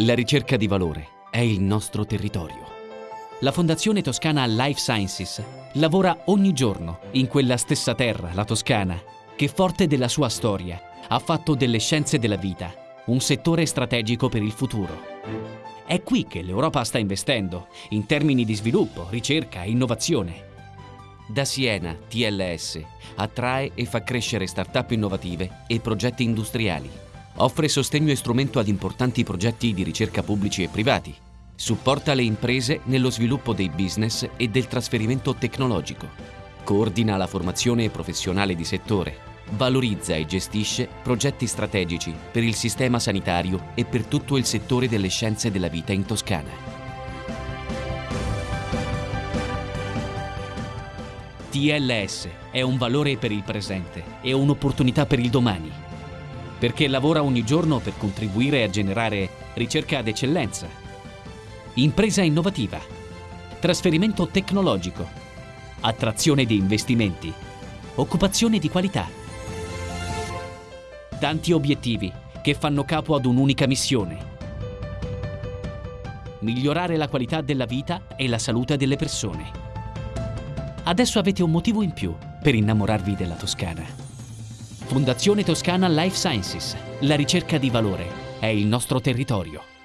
La ricerca di valore è il nostro territorio. La Fondazione Toscana Life Sciences lavora ogni giorno in quella stessa terra, la Toscana, che forte della sua storia ha fatto delle scienze della vita un settore strategico per il futuro. È qui che l'Europa sta investendo, in termini di sviluppo, ricerca e innovazione. Da Siena, TLS attrae e fa crescere start-up innovative e progetti industriali Offre sostegno e strumento ad importanti progetti di ricerca pubblici e privati. Supporta le imprese nello sviluppo dei business e del trasferimento tecnologico. Coordina la formazione professionale di settore. Valorizza e gestisce progetti strategici per il sistema sanitario e per tutto il settore delle scienze della vita in Toscana. TLS è un valore per il presente e un'opportunità per il domani perché lavora ogni giorno per contribuire a generare ricerca d'eccellenza, impresa innovativa, trasferimento tecnologico, attrazione di investimenti, occupazione di qualità. Tanti obiettivi che fanno capo ad un'unica missione. Migliorare la qualità della vita e la salute delle persone. Adesso avete un motivo in più per innamorarvi della Toscana. Fondazione Toscana Life Sciences. La ricerca di valore è il nostro territorio.